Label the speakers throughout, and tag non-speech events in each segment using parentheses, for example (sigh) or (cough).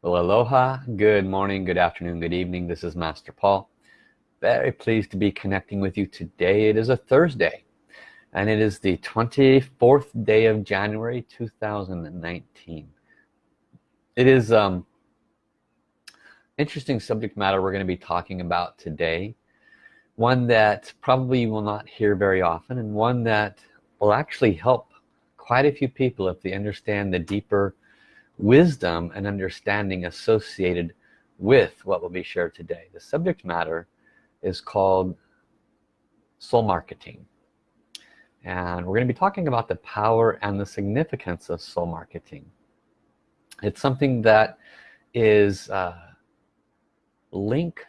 Speaker 1: Well, aloha, good morning, good afternoon, good evening. This is Master Paul. Very pleased to be connecting with you today. It is a Thursday and it is the 24th day of January 2019. It is um, interesting subject matter we're going to be talking about today. One that probably you will not hear very often and one that will actually help quite a few people if they understand the deeper wisdom and understanding associated with what will be shared today. The subject matter is called soul marketing. And we're going to be talking about the power and the significance of soul marketing. It's something that is uh, linked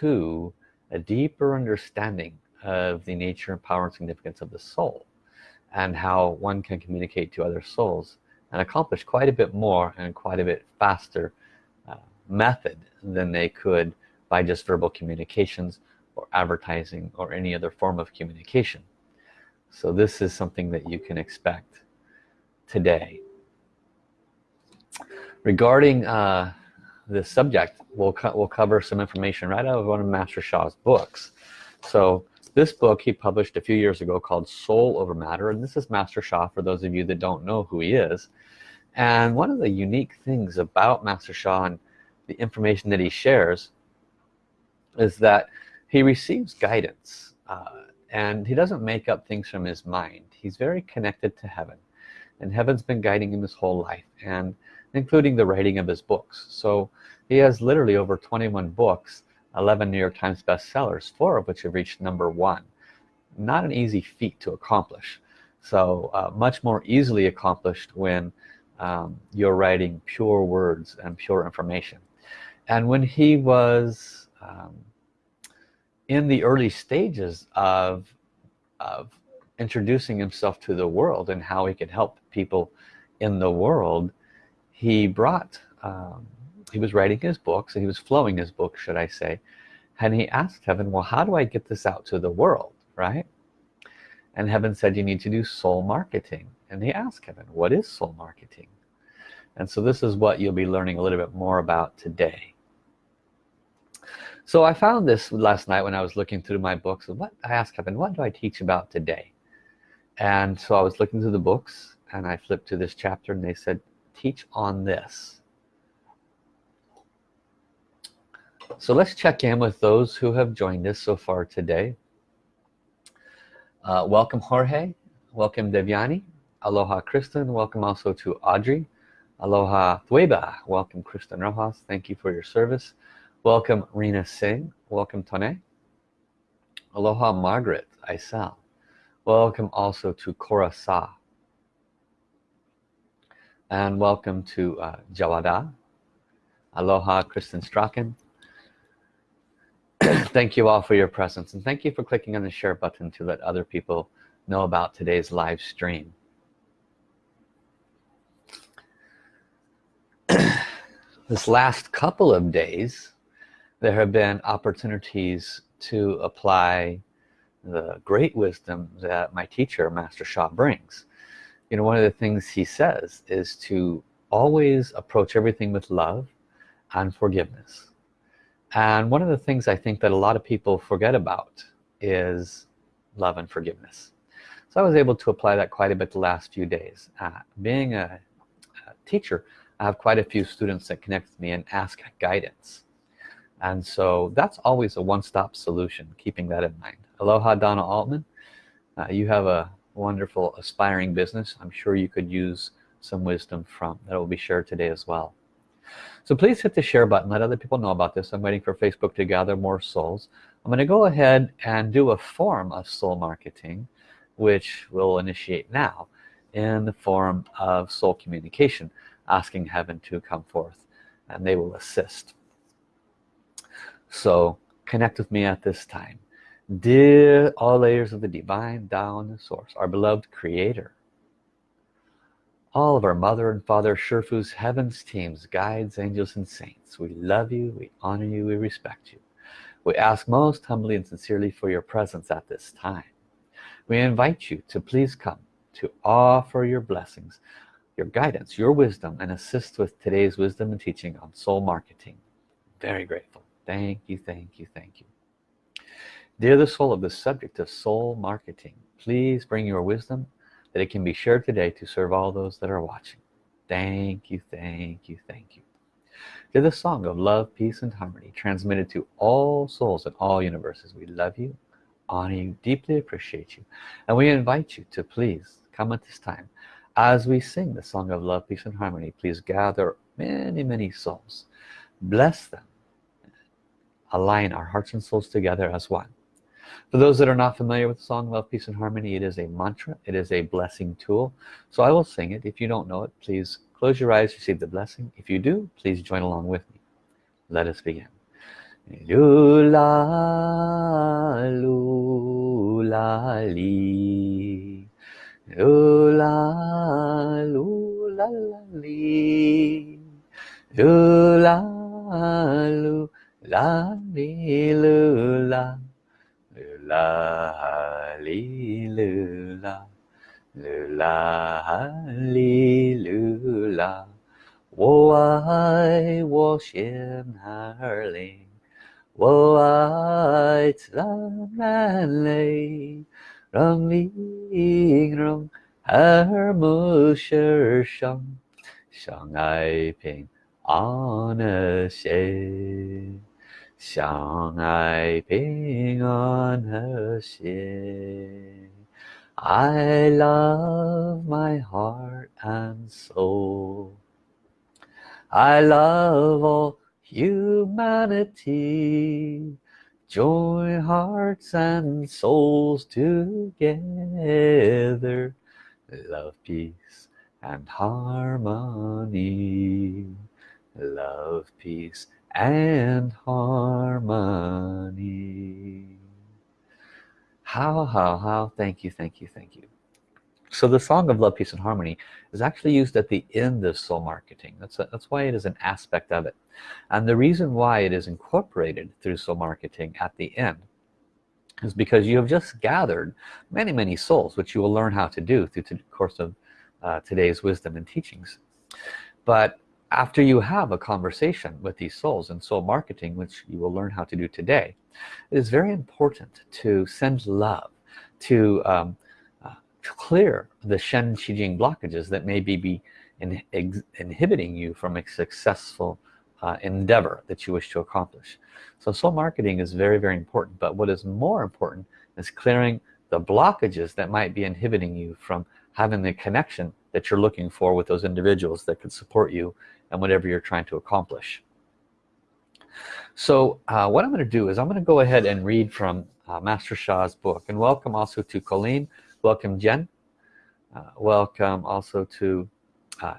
Speaker 1: to a deeper understanding of the nature and power and significance of the soul and how one can communicate to other souls and accomplish quite a bit more and quite a bit faster uh, method than they could by just verbal communications or advertising or any other form of communication. So this is something that you can expect today. Regarding uh, this subject we'll, we'll cover some information right out of one of Master Sha's books. So this book he published a few years ago called Soul Over Matter and this is Master Sha for those of you that don't know who he is. And one of the unique things about Master Sha and the information that he shares is that he receives guidance uh, and he doesn't make up things from his mind. He's very connected to heaven and heaven's been guiding him his whole life and including the writing of his books. So he has literally over 21 books 11 New York Times bestsellers four of which have reached number one. Not an easy feat to accomplish. So uh, much more easily accomplished when um, you're writing pure words and pure information. And when he was um, in the early stages of of introducing himself to the world and how he could help people in the world he brought um, he was writing his books and he was flowing his books should I say. And he asked heaven well how do I get this out to the world? Right? And heaven said you need to do soul marketing. And he asked heaven what is soul marketing? And so this is what you'll be learning a little bit more about today. So I found this last night when I was looking through my books and what I asked heaven what do I teach about today? And so I was looking through the books and I flipped to this chapter and they said teach on this so let's check in with those who have joined us so far today. Uh, welcome Jorge welcome Devyani aloha Kristen welcome also to Audrey aloha Thueba welcome Kristen Rojas thank you for your service. Welcome Rena Singh welcome Tone. Aloha Margaret Isel welcome also to Cora Sa. And welcome to uh, Jawada. Aloha Kristen Strachan (clears throat) thank you all for your presence and thank you for clicking on the share button to let other people know about today's live stream. (clears throat) This last couple of days there have been opportunities to apply the great wisdom that my teacher Master Sha brings. You know one of the things he says is to always approach everything with love and forgiveness and one of the things I think that a lot of people forget about is love and forgiveness. So I was able to apply that quite a bit the last few days. Uh, being a, a, teacher I have quite a few students that connect with me and ask guidance. And so that's always a one-stop solution keeping that in mind. Aloha Donna Altman. Uh, you have a wonderful aspiring business. I'm sure you could use some wisdom from that will be shared today as well so please hit the share button let other people know about this. I'm waiting for Facebook to gather more souls. I'm going to go ahead and do a form of soul marketing which we'll initiate now in the form of soul communication asking heaven to come forth and they will assist. So connect with me at this time. Dear all layers of the divine Tao source our beloved creator all of our mother and father Sherfus heavens teams guides angels and saints we love you we honor you we respect you. We ask most humbly and sincerely for your presence at this time. We invite you to please come to offer your blessings your guidance your wisdom and assist with today's wisdom and teaching on soul marketing. Very grateful. Thank you thank you thank you. Dear the soul of the subject of soul marketing please bring your wisdom that it can be shared today to serve all those that are watching. Thank you thank you thank you. To the song of love peace and harmony transmitted to all souls in all universes we love you honor you deeply appreciate you and we invite you to please come at this time. As we sing the song of love peace and harmony please gather many many souls. Bless them. Align our hearts and souls together as one for those that are not familiar with the song love peace and harmony it is a mantra. It is a blessing tool. So I will sing it. If you don't know it please close your eyes receive the blessing. If you do please join along with me. Let us begin. Lula lula li. Lula lula li. Lula lula li lula lula li lula lula li lula 我爱我心儿灵，我爱自然泪，让灵容耳目世上，相爱平安和谐， 相爱平安和谐。I love my heart and soul. I love all humanity join hearts and souls together love peace and harmony love peace and harmony. How how how? Thank you thank you thank you. So the song of love peace and harmony is actually used at the end of soul marketing. That's a, that's why it is an aspect of it. And the reason why it is incorporated through soul marketing at the end is because you have just gathered many many souls which you will learn how to do through the course of uh, today's wisdom and teachings. But after you have a conversation with these souls in soul marketing which you will learn how to do today it is very important to send love to um, to clear the Shen Qi Jing blockages that may be, be in, inhibiting you from a successful uh, endeavor that you wish to accomplish. So soul marketing is very very important but what is more important is clearing the blockages that might be inhibiting you from having the connection that you're looking for with those individuals that could support you and whatever you're trying to accomplish. So uh, what I'm going to do is I'm going to go ahead and read from uh, Master Sha's book. And welcome also to Colleen. Welcome Jen. Uh, welcome also to uh,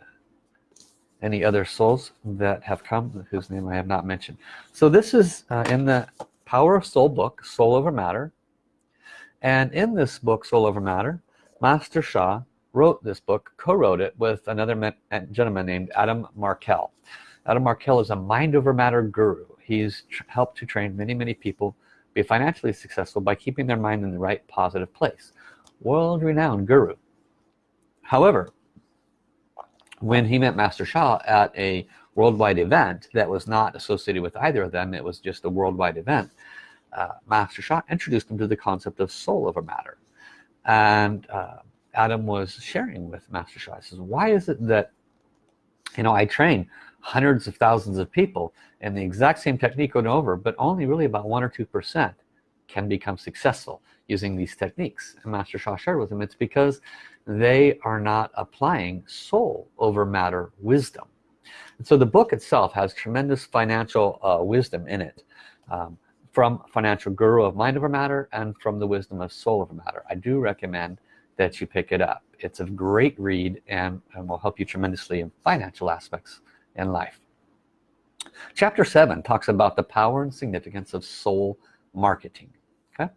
Speaker 1: any other souls that have come whose name I have not mentioned. So this is uh, in the power of soul book soul over matter. And in this book soul over matter master Sha wrote this book co-wrote it with another gentleman named Adam Markel. Adam Markel is a mind over matter guru. He's helped to train many many people be financially successful by keeping their mind in the right positive place. World-renowned guru. However when he met Master Sha at a worldwide event that was not associated with either of them it was just a worldwide event uh, Master Sha introduced him to the concept of soul over matter. And uh, Adam was sharing with Master Sha he says why is it that you know I train hundreds of thousands of people and the exact same technique over and over but only really about one or two percent can become successful using these techniques? And Master Sha shared with him, it's because they are not applying soul over matter wisdom. And so the book itself has tremendous financial uh, wisdom in it um, from financial guru of mind over matter and from the wisdom of soul over matter. I do recommend that you pick it up. It's a great read and, and will help you tremendously in financial aspects in life. Chapter 7 talks about the power and significance of soul marketing okay?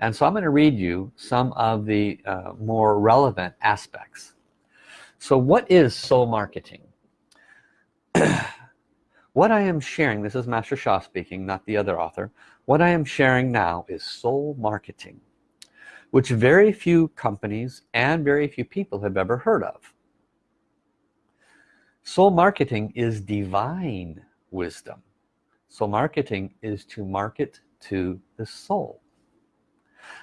Speaker 1: And so I'm going to read you some of the uh, more relevant aspects. So what is soul marketing? (clears throat) What I am sharing this is Master Sha speaking not the other author. What I am sharing now is soul marketing which very few companies and very few people have ever heard of. Soul marketing is divine wisdom. Soul marketing is to market to the soul.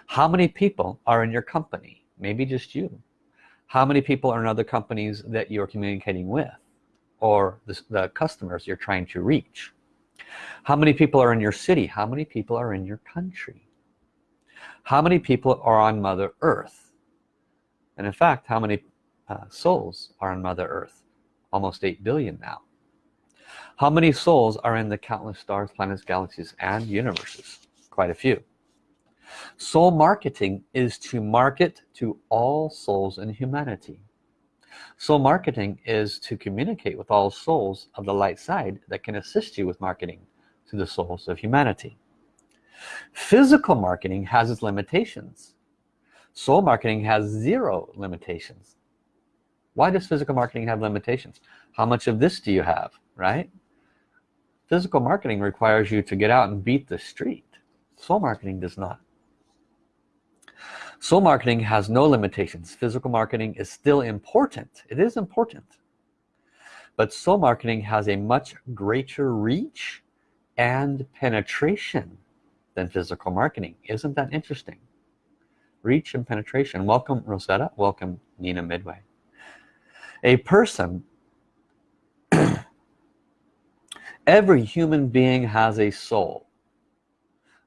Speaker 1: How many people are in your company? Maybe just you. How many people are in other companies that you're communicating with or the, the customers you're trying to reach? How many people are in your city? How many people are in your country how many people are on mother earth? And in fact how many uh, souls are on mother earth? Almost 8 billion now. How many souls are in the countless stars planets galaxies and universes? Quite a few. Soul marketing is to market to all souls in humanity. Soul marketing is to communicate with all souls of the light side that can assist you with marketing to the souls of humanity physical marketing has its limitations. Soul marketing has zero limitations. Why does physical marketing have limitations? How much of this do you have right? Physical marketing requires you to get out and beat the street. Soul marketing does not. Soul marketing has no limitations. Physical marketing is still important. It is important. But soul marketing has a much greater reach and penetration than physical marketing. Isn't that interesting? Reach and penetration. Welcome Rosetta. Welcome Nina Midway. A person (clears throat) every human being has a soul.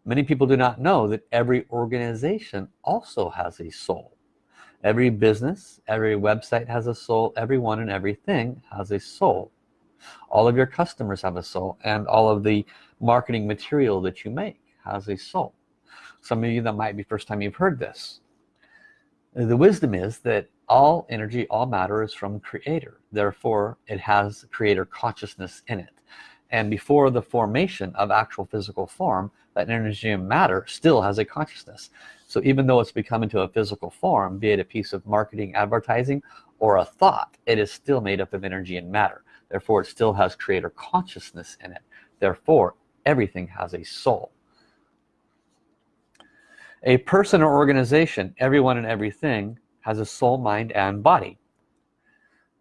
Speaker 1: Many people do not know that every organization also has a soul. Every business every website has a soul. Everyone and everything has a soul. All of your customers have a soul and all of the marketing material that you make has a soul. Some of you that might be first time you've heard this. The wisdom is that all energy all matter is from creator. Therefore it has creator consciousness in it. And before the formation of actual physical form that energy and matter still has a consciousness. So even though it's become into a physical form be it a piece of marketing advertising or a thought it is still made up of energy and matter. Therefore it still has creator consciousness in it. Therefore everything has a soul a person or organization everyone and everything has a soul mind and body.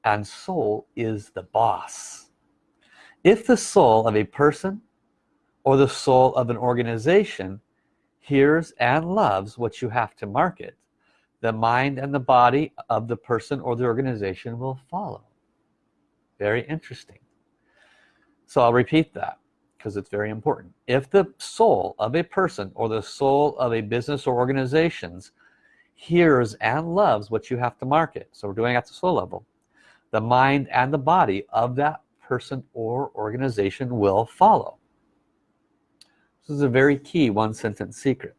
Speaker 1: And soul is the boss. If the soul of a person or the soul of an organization hears and loves what you have to market the mind and the body of the person or the organization will follow. Very interesting. So I'll repeat that because it's very important. If the soul of a person or the soul of a business or organizations hears and loves what you have to market so we're doing at the soul level the mind and the body of that person or organization will follow. This is a very key one sentence secret.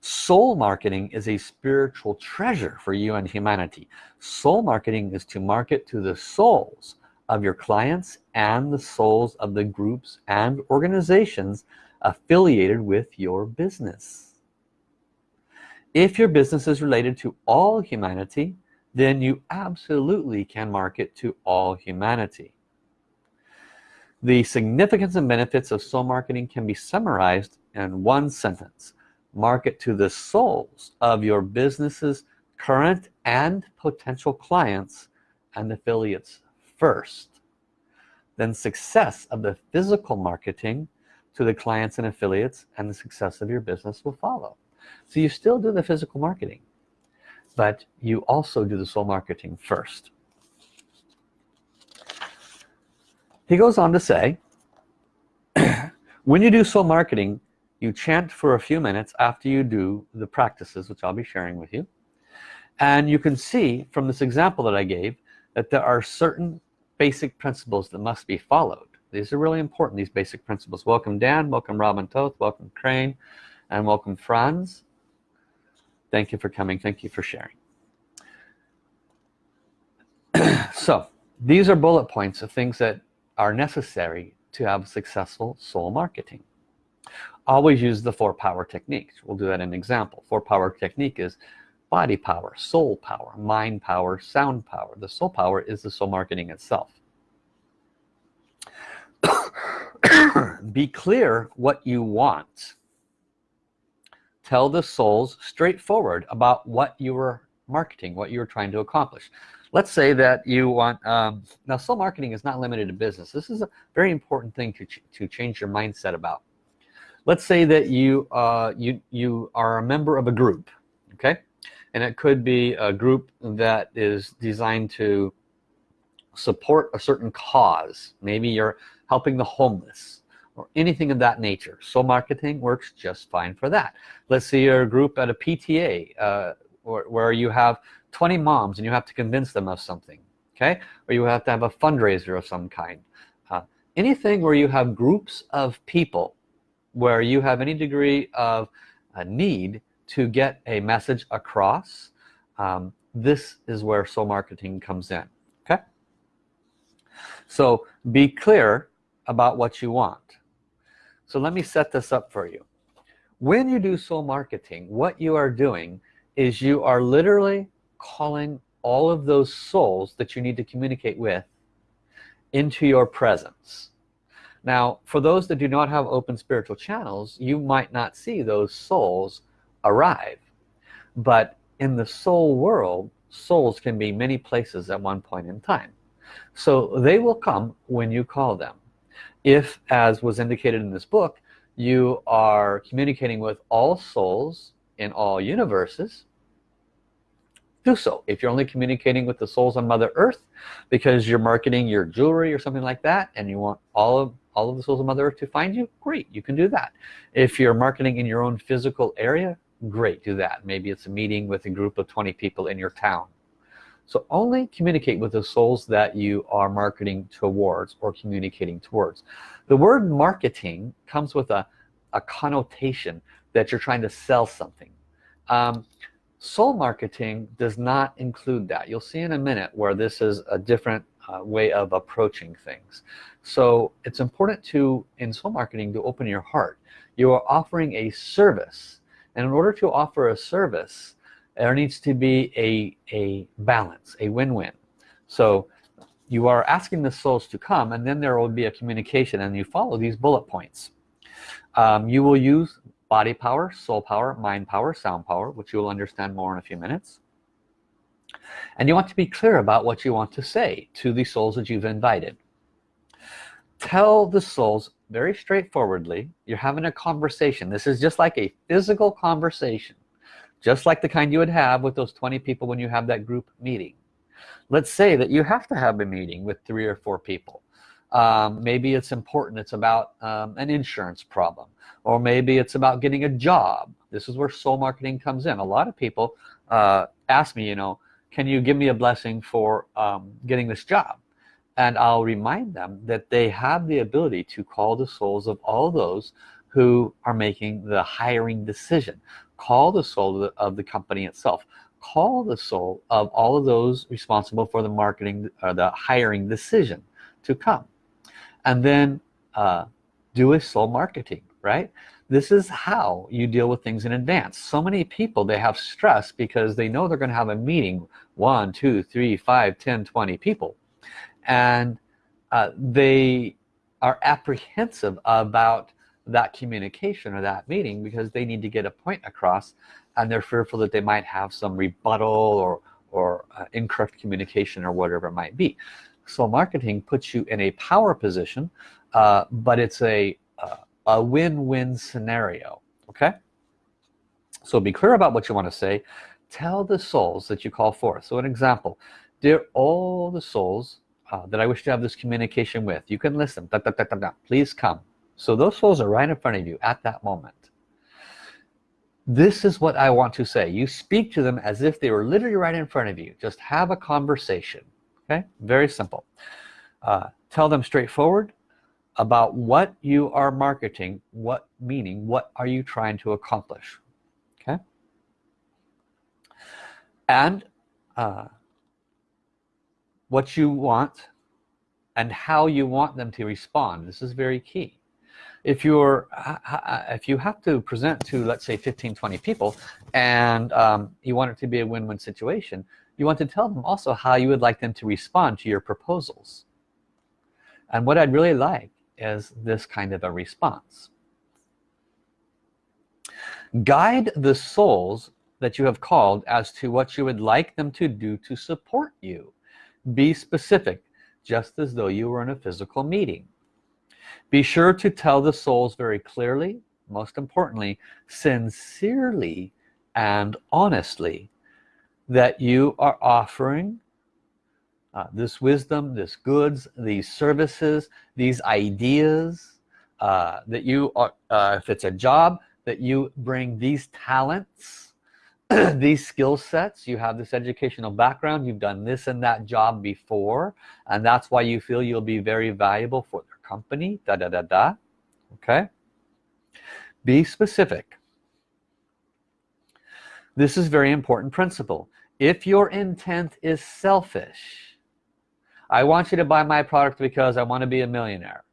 Speaker 1: Soul marketing is a spiritual treasure for you and humanity. Soul marketing is to market to the souls of your clients and the souls of the groups and organizations affiliated with your business. If your business is related to all humanity then you absolutely can market to all humanity. The significance and benefits of soul marketing can be summarized in one sentence. Market to the souls of your business's current and potential clients and affiliates first then success of the physical marketing to the clients and affiliates and the success of your business will follow. So you still do the physical marketing but you also do the soul marketing first. He goes on to say (clears throat) when you do soul marketing you chant for a few minutes after you do the practices which I'll be sharing with you and you can see from this example that I gave that there are certain basic principles that must be followed. These are really important these basic principles. Welcome Dan welcome Robin Toth welcome Crane and welcome Franz. Thank you for coming thank you for sharing. (clears throat) So these are bullet points of things that are necessary to have successful soul marketing. Always use the four power techniques. We'll do that in an example. Four power technique is body power soul power mind power sound power. The soul power is the soul marketing itself. (coughs) Be clear what you want. Tell the souls straightforward about what you were marketing what you're trying to accomplish. Let's say that you want um, now soul marketing is not limited to business. This is a very important thing to, ch to change your mindset about. Let's say that you uh, you you are a member of a group okay and it could be a group that is designed to support a certain cause. Maybe you're helping the homeless or anything of that nature. So marketing works just fine for that. Let's say you're a group at a PTA uh, where you have 20 moms and you have to convince them of something okay? Or you have to have a fundraiser of some kind. Uh, anything where you have groups of people where you have any degree of a need to get a message across um, this is where soul marketing comes in okay? So be clear about what you want. So let me set this up for you. When you do soul marketing what you are doing is you are literally calling all of those souls that you need to communicate with into your presence. Now for those that do not have open spiritual channels you might not see those souls arrive. But in the soul world souls can be many places at one point in time. So they will come when you call them. If as was indicated in this book you are communicating with all souls in all universes do so. If you're only communicating with the souls on mother earth because you're marketing your jewelry or something like that and you want all of all of the souls of mother earth to find you great you can do that. If you're marketing in your own physical area great do that. Maybe it's a meeting with a group of 20 people in your town. So only communicate with the souls that you are marketing towards or communicating towards. The word marketing comes with a, a connotation that you're trying to sell something. Um, soul marketing does not include that. You'll see in a minute where this is a different uh, way of approaching things. So it's important to in soul marketing to open your heart. You are offering a service and in order to offer a service there needs to be a a balance a win-win. So you are asking the souls to come and then there will be a communication and you follow these bullet points. Um, you will use body power soul power mind power sound power which you will understand more in a few minutes. And you want to be clear about what you want to say to the souls that you've invited. Tell the souls very straightforwardly you're having a conversation. This is just like a physical conversation just like the kind you would have with those 20 people when you have that group meeting. Let's say that you have to have a meeting with three or four people. Um, maybe it's important it's about um, an insurance problem or maybe it's about getting a job. This is where soul marketing comes in. A lot of people uh, ask me you know can you give me a blessing for um, getting this job and I'll remind them that they have the ability to call the souls of all those who are making the hiring decision. Call the soul of the, of the company itself. Call the soul of all of those responsible for the marketing or the hiring decision to come. And then uh, do a soul marketing right? This is how you deal with things in advance. So many people they have stress because they know they're going to have a meeting one two three five ten twenty people and uh, they are apprehensive about that communication or that meeting because they need to get a point across and they're fearful that they might have some rebuttal or or uh, incorrect communication or whatever it might be. So marketing puts you in a power position uh, but it's a uh, a win-win scenario okay? So be clear about what you want to say. Tell the souls that you call forth. So an example dear all the souls uh, that I wish to have this communication with. You can listen. Da, da, da, please come. So those souls are right in front of you at that moment. This is what I want to say. You speak to them as if they were literally right in front of you. Just have a conversation. Okay? Very simple. Uh, tell them straightforward about what you are marketing what meaning what are you trying to accomplish? Okay? And uh, what you want and how you want them to respond. This is very key. If you're if you have to present to let's say 15 20 people and um, you want it to be a win-win situation you want to tell them also how you would like them to respond to your proposals. And what I'd really like is this kind of a response. Guide the souls that you have called as to what you would like them to do to support you be specific just as though you were in a physical meeting. Be sure to tell the souls very clearly most importantly sincerely and honestly that you are offering uh, this wisdom this goods these services these ideas uh, that you are uh, if it's a job that you bring these talents (clears throat) these skill sets you have this educational background you've done this and that job before and that's why you feel you'll be very valuable for their company da da da da. Okay? Be specific. This is very important principle. If your intent is selfish I want you to buy my product because I want to be a millionaire.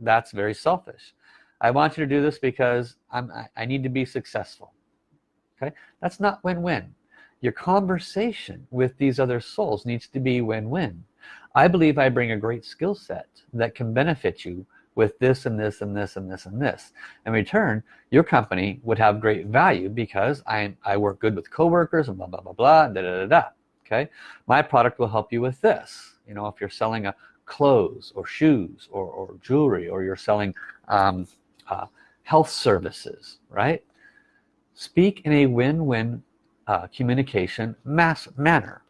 Speaker 1: That's very selfish. I want you to do this because I'm I need to be successful okay? That's not win-win. Your conversation with these other souls needs to be win-win. I believe I bring a great skill set that can benefit you with this and this and this and this and this. In return your company would have great value because I, I work good with coworkers and blah blah blah blah da, da, da, da. okay? My product will help you with this. You know if you're selling a clothes or shoes or, or jewelry or you're selling um, uh, health services right speak in a win-win uh, communication mass manner.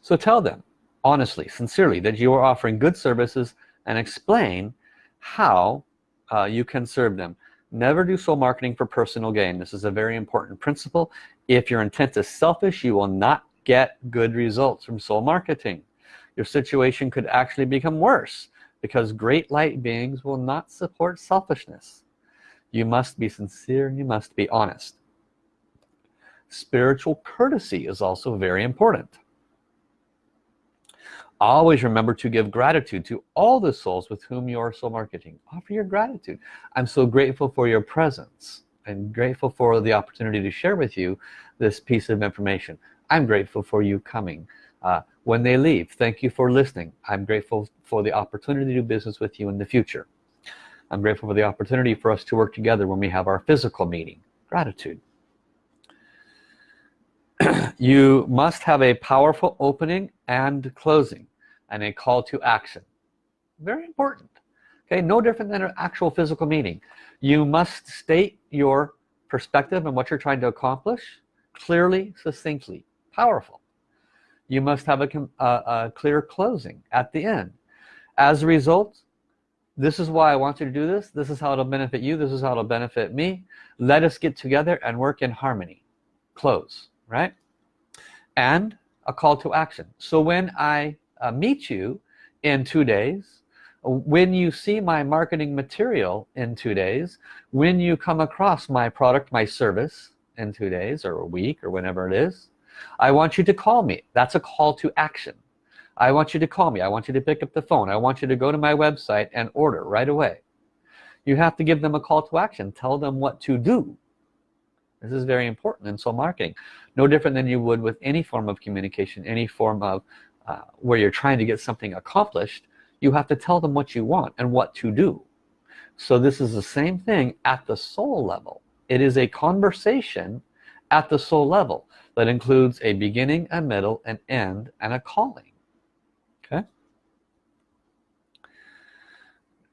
Speaker 1: So tell them honestly sincerely that you are offering good services and explain how uh, you can serve them. Never do soul marketing for personal gain. This is a very important principle. If your intent is selfish you will not get good results from soul marketing. Your situation could actually become worse because great light beings will not support selfishness. You must be sincere and you must be honest. Spiritual courtesy is also very important. Always remember to give gratitude to all the souls with whom you are soul marketing. Offer your gratitude. I'm so grateful for your presence. I'm grateful for the opportunity to share with you this piece of information. I'm grateful for you coming. Uh, when they leave. Thank you for listening. I'm grateful for the opportunity to do business with you in the future. I'm grateful for the opportunity for us to work together when we have our physical meeting. Gratitude. (clears throat) You must have a powerful opening and closing and a call to action. Very important. Okay no different than an actual physical meeting. You must state your perspective and what you're trying to accomplish clearly succinctly. Powerful you must have a, a, a clear closing at the end. As a result this is why I want you to do this. This is how it'll benefit you. This is how it'll benefit me. Let us get together and work in harmony. Close right? And a call to action. So when I uh, meet you in two days when you see my marketing material in two days when you come across my product my service in two days or a week or whenever it is I want you to call me. That's a call to action. I want you to call me. I want you to pick up the phone. I want you to go to my website and order right away. You have to give them a call to action. Tell them what to do. This is very important in soul marketing. No different than you would with any form of communication any form of uh, where you're trying to get something accomplished. You have to tell them what you want and what to do. So this is the same thing at the soul level. It is a conversation at the soul level that includes a beginning a middle an end and a calling. Okay?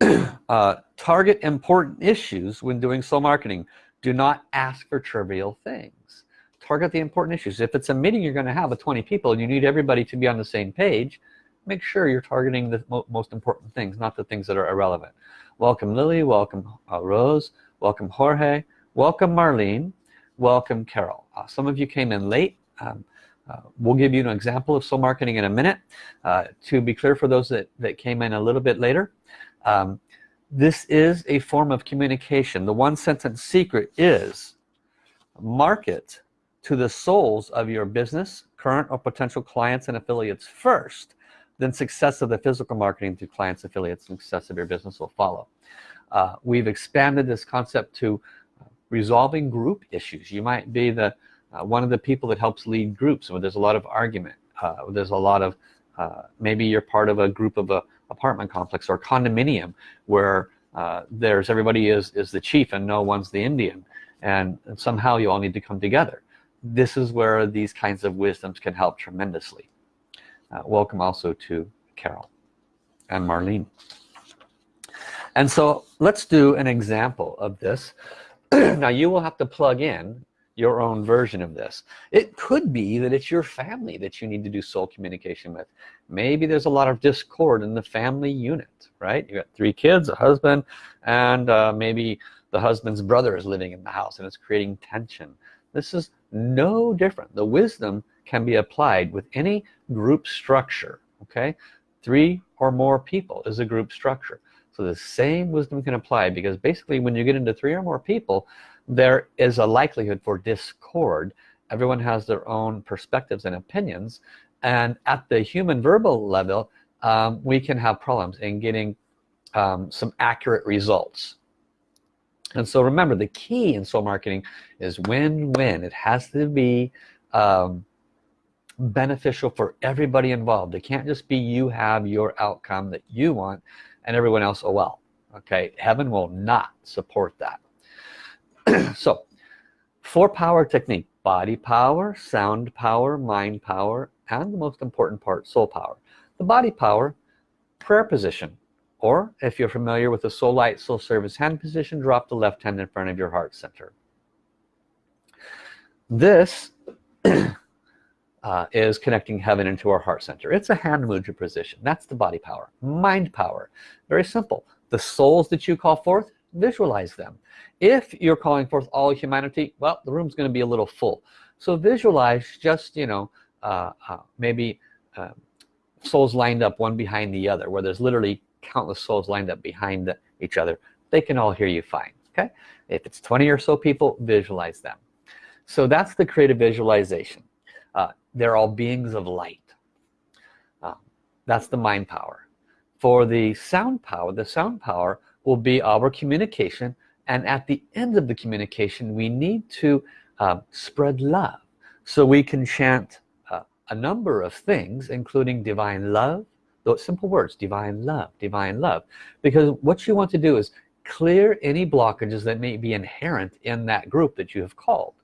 Speaker 1: (clears throat) Uh, target important issues when doing soul marketing. Do not ask for trivial things. Target the important issues. If it's a meeting you're going to have with 20 people and you need everybody to be on the same page make sure you're targeting the mo most important things not the things that are irrelevant. Welcome Lily welcome uh, Rose welcome Jorge welcome Marlene welcome Carol. Uh, some of you came in late. Um, uh, we'll give you an example of soul marketing in a minute. Uh, to be clear for those that that came in a little bit later um, this is a form of communication. The one sentence secret is market to the souls of your business current or potential clients and affiliates first then success of the physical marketing to clients affiliates and success of your business will follow. Uh, we've expanded this concept to resolving group issues. You might be the uh, one of the people that helps lead groups where there's a lot of argument uh, there's a lot of uh, maybe you're part of a group of a apartment complex or condominium where uh, there's everybody is is the chief and no one's the Indian and, and somehow you all need to come together. This is where these kinds of wisdoms can help tremendously. Uh, welcome also to Carol and Marlene. And so let's do an example of this (clears throat) now you will have to plug in your own version of this. It could be that it's your family that you need to do soul communication with. Maybe there's a lot of discord in the family unit right? You got three kids a husband and uh, maybe the husband's brother is living in the house and it's creating tension. This is no different. The wisdom can be applied with any group structure okay? Three or more people is a group structure so the same wisdom can apply because basically when you get into three or more people there is a likelihood for discord. Everyone has their own perspectives and opinions. And at the human verbal level um, we can have problems in getting um, some accurate results. And so remember the key in soul marketing is win-win it has to be um, beneficial for everybody involved. It can't just be you have your outcome that you want and everyone else oh well okay? Heaven will not support that. (clears throat) So four power technique body power sound power mind power and the most important part soul power. The body power prayer position or if you're familiar with the soul light soul service hand position drop the left hand in front of your heart center. This (clears throat) uh, is connecting heaven into our heart center. It's a hand mudra position. That's the body power. Mind power. Very simple. The souls that you call forth visualize them. If you're calling forth all humanity well the room's going to be a little full. So visualize just you know uh, uh, maybe uh, souls lined up one behind the other where there's literally countless souls lined up behind the, each other. They can all hear you fine okay? If it's 20 or so people visualize them. So that's the creative visualization. Uh, they're all beings of light. Uh, that's the mind power. For the sound power the sound power will be our communication and at the end of the communication we need to uh, spread love. So we can chant uh, a number of things including divine love those simple words divine love divine love. Because what you want to do is clear any blockages that may be inherent in that group that you have called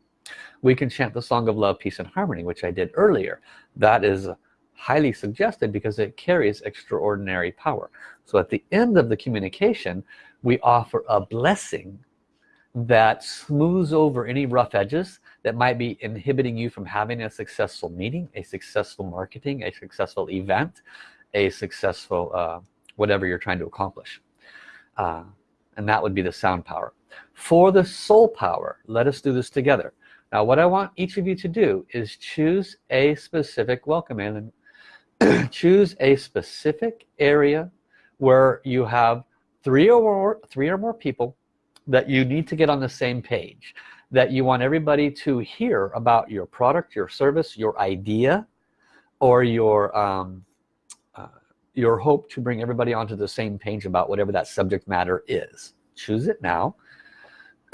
Speaker 1: we can chant the song of love peace and harmony which I did earlier. That is highly suggested because it carries extraordinary power. So at the end of the communication we offer a blessing that smooths over any rough edges that might be inhibiting you from having a successful meeting a successful marketing a successful event a successful uh, whatever you're trying to accomplish. Uh, and that would be the sound power. For the soul power let us do this together now what I want each of you to do is choose a specific welcome and (clears throat) choose a specific area where you have three or more three or more people that you need to get on the same page that you want everybody to hear about your product your service your idea or your um, uh, your hope to bring everybody onto the same page about whatever that subject matter is. Choose it now (clears throat)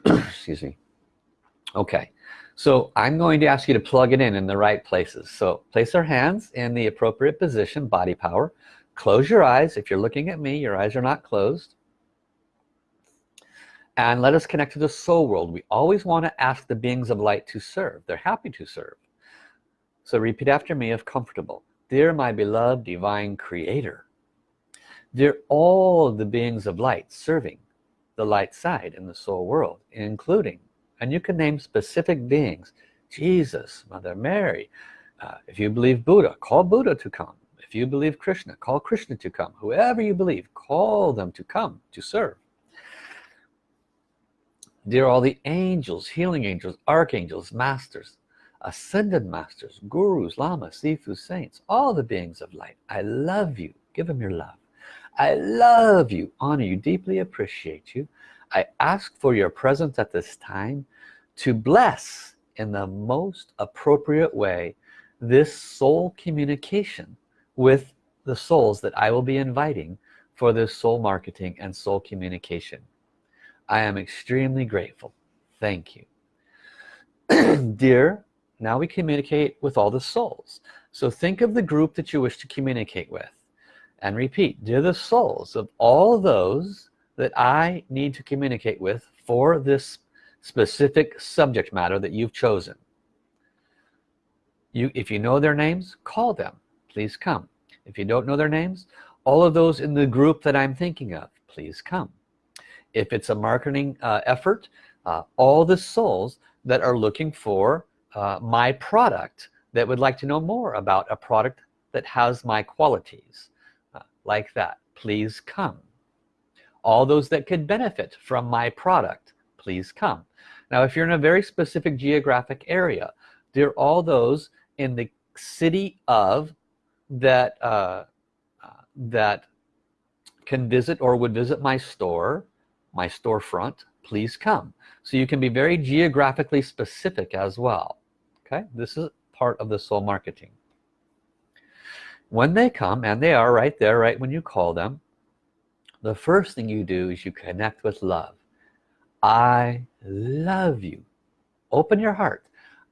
Speaker 1: (clears throat) excuse me. Okay so I'm going to ask you to plug it in in the right places. So place our hands in the appropriate position body power. Close your eyes. If you're looking at me your eyes are not closed. And let us connect to the soul world. We always want to ask the beings of light to serve. They're happy to serve. So repeat after me if comfortable. Dear my beloved divine creator dear all the beings of light serving the light side in the soul world including and you can name specific beings Jesus Mother Mary uh, if you believe Buddha call Buddha to come. If you believe Krishna call Krishna to come. Whoever you believe call them to come to serve. Dear all the angels healing angels archangels masters ascended masters gurus lamas sifu saints all the beings of light. I love you. Give them your love I love you honor you deeply appreciate you. I ask for your presence at this time to bless in the most appropriate way this soul communication with the souls that I will be inviting for this soul marketing and soul communication. I am extremely grateful. Thank you. (clears throat) Dear now we communicate with all the souls. So think of the group that you wish to communicate with and repeat dear the souls of all those that I need to communicate with for this specific subject matter that you've chosen. You if you know their names call them. Please come. If you don't know their names all of those in the group that I'm thinking of please come. If it's a marketing uh, effort uh, all the souls that are looking for uh, my product that would like to know more about a product that has my qualities like that. Please come. All those that could benefit from my product please come. Now if you're in a very specific geographic area there are all those in the city of that uh, uh, that can visit or would visit my store my storefront please come. So you can be very geographically specific as well. Okay? This is part of the soul marketing when they come and they are right there right when you call them the first thing you do is you connect with love. I love you. Open your heart.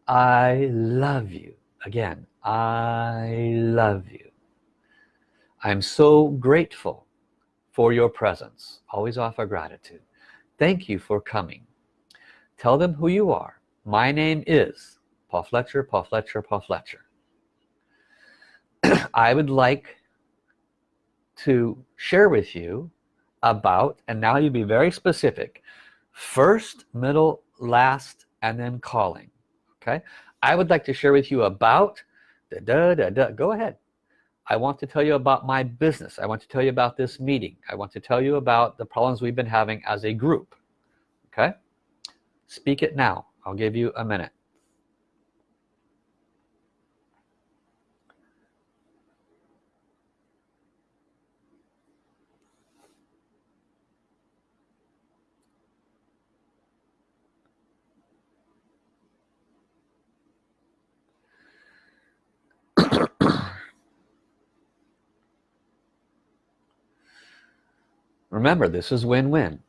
Speaker 1: I love you. Again I love you. I'm so grateful for your presence. Always offer gratitude. Thank you for coming. Tell them who you are. My name is Paul Fletcher Paul Fletcher Paul Fletcher I would like to share with you about and now you be very specific first middle last and then calling okay? I would like to share with you about da, da, da, go ahead. I want to tell you about my business. I want to tell you about this meeting. I want to tell you about the problems we've been having as a group okay? Speak it now. I'll give you a minute remember this is win-win.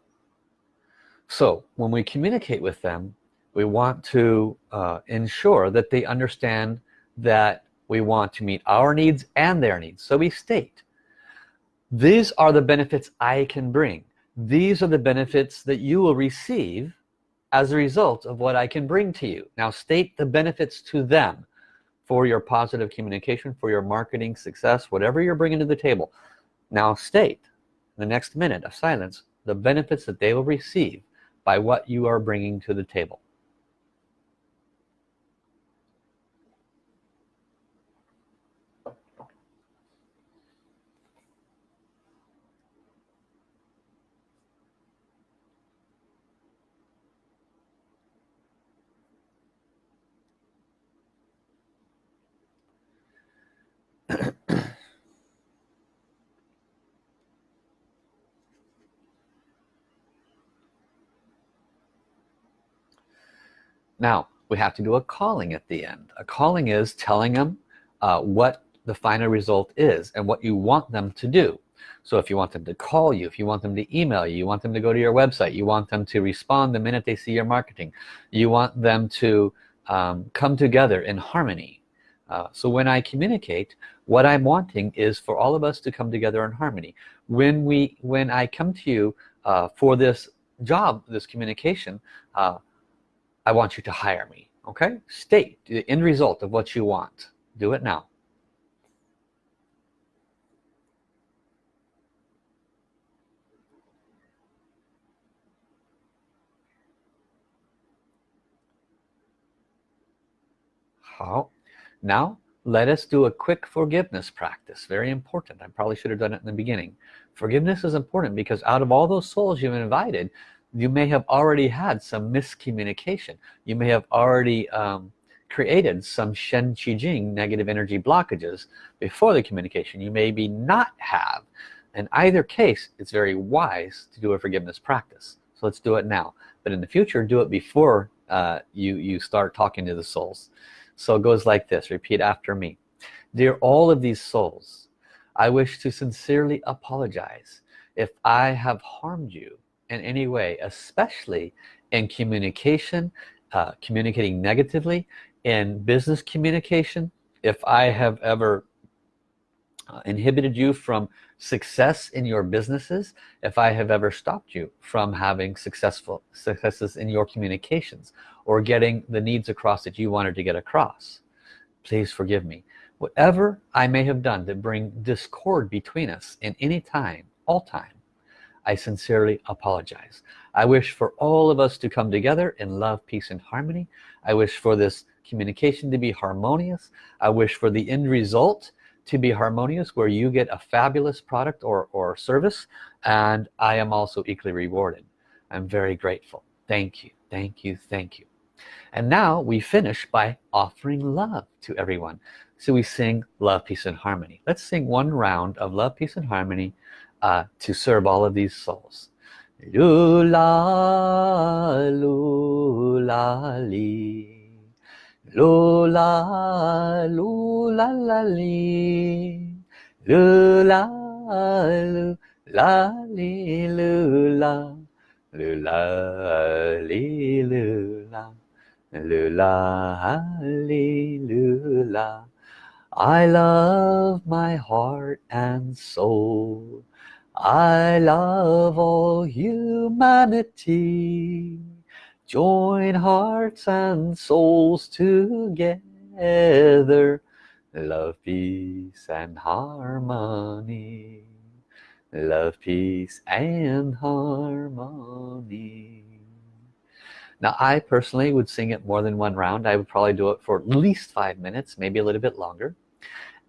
Speaker 1: So when we communicate with them we want to uh, ensure that they understand that we want to meet our needs and their needs. So we state these are the benefits I can bring. These are the benefits that you will receive as a result of what I can bring to you. Now state the benefits to them for your positive communication for your marketing success whatever you're bringing to the table. Now state the next minute of silence the benefits that they will receive by what you are bringing to the table now we have to do a calling at the end. A calling is telling them uh, what the final result is and what you want them to do. So if you want them to call you if you want them to email you you want them to go to your website you want them to respond the minute they see your marketing you want them to um, come together in harmony. Uh, so when I communicate what I'm wanting is for all of us to come together in harmony. When we when I come to you uh, for this job this communication uh, I want you to hire me okay? State the end result of what you want. Do it now. How? Now let us do a quick forgiveness practice. Very important. I probably should have done it in the beginning. Forgiveness is important because out of all those souls you've invited you may have already had some miscommunication. You may have already um, created some Shen Qi Jing negative energy blockages before the communication. You maybe not have. In either case it's very wise to do a forgiveness practice. So let's do it now. But in the future do it before uh, you you start talking to the souls. So it goes like this. Repeat after me. Dear all of these souls I wish to sincerely apologize if I have harmed you in any way especially in communication uh, communicating negatively in business communication. If I have ever uh, inhibited you from success in your businesses if I have ever stopped you from having successful successes in your communications or getting the needs across that you wanted to get across please forgive me. Whatever I may have done to bring discord between us in any time all time I sincerely apologize. I wish for all of us to come together in love peace and harmony. I wish for this communication to be harmonious. I wish for the end result to be harmonious where you get a fabulous product or, or service and I am also equally rewarded. I'm very grateful. Thank you. Thank you. Thank you. And now we finish by offering love to everyone. So we sing love peace and harmony. Let's sing one round of love peace and harmony uh, to serve all of these souls Lula, lula, li. Lula, lula, la, li. Lula, lula, li, lula. Lula, li, lula. Lula, li, lula. I love my heart and soul. I love all humanity. Join hearts and souls together. Love peace and harmony. Love peace and harmony. Now I personally would sing it more than one round. I would probably do it for at least five minutes maybe a little bit longer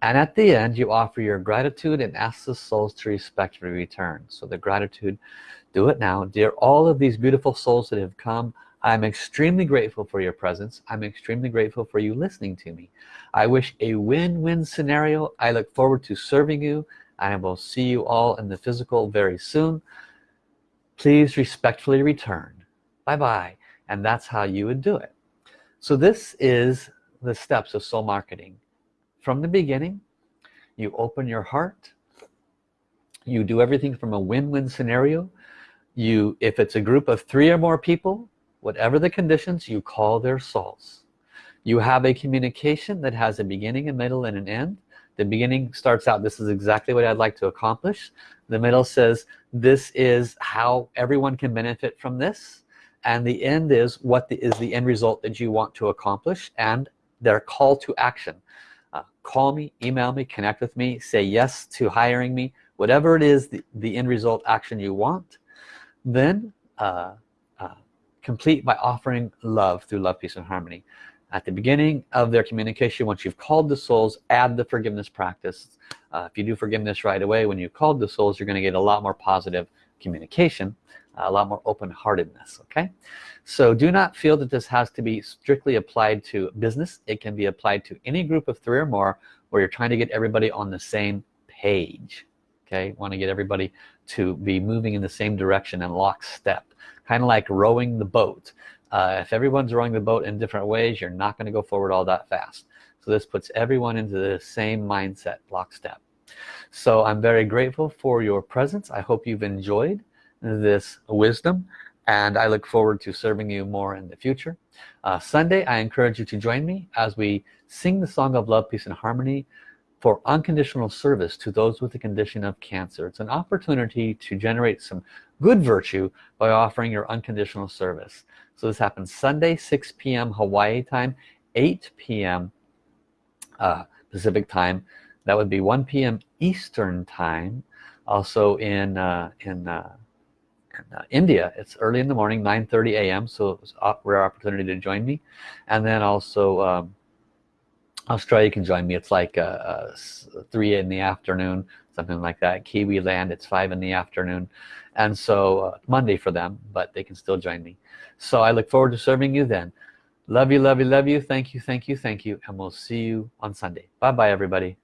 Speaker 1: and at the end you offer your gratitude and ask the souls to respectfully return so the gratitude do it now dear all of these beautiful souls that have come I'm extremely grateful for your presence. I'm extremely grateful for you listening to me. I wish a win-win scenario. I look forward to serving you. I will see you all in the physical very soon. Please respectfully return. Bye-bye. And that's how you would do it. So this is the steps of soul marketing. From the beginning, you open your heart. You do everything from a win-win scenario. You, if it's a group of three or more people, whatever the conditions you call their souls. You have a communication that has a beginning a middle and an end. The beginning starts out this is exactly what I'd like to accomplish. The middle says this is how everyone can benefit from this. And the end is what the, is the end result that you want to accomplish and their call to action call me email me connect with me say yes to hiring me whatever it is the, the end result action you want then uh, complete by offering love through love peace and harmony. At the beginning of their communication once you've called the souls add the forgiveness practice. Uh, if you do forgiveness right away when you called the souls you're going to get a lot more positive communication a lot more open-heartedness okay? So do not feel that this has to be strictly applied to business. It can be applied to any group of three or more where you're trying to get everybody on the same page okay? Want to get everybody to be moving in the same direction and lockstep. Kind of like rowing the boat. Uh, if everyone's rowing the boat in different ways you're not going to go forward all that fast. So this puts everyone into the same mindset lockstep. So I'm very grateful for your presence. I hope you've enjoyed this wisdom and I look forward to serving you more in the future uh, Sunday I encourage you to join me as we sing the song of love peace and harmony for unconditional service to those with the condition of cancer it's an opportunity to generate some good virtue by offering your unconditional service so this happens Sunday 6 p.m. Hawaii time 8 p.m. Uh, Pacific time that would be 1 p.m. Eastern time also in uh, in, uh, in India it's early in the morning 9:30 a.m. so it's a rare opportunity to join me. And then also um, Australia can join me. It's like uh, uh, 3 in the afternoon something like that. Kiwi land it's 5 in the afternoon. And so uh, Monday for them but they can still join me. So I look forward to serving you then. Love you love you love you. Thank you thank you thank you. And we'll see you on Sunday. Bye bye everybody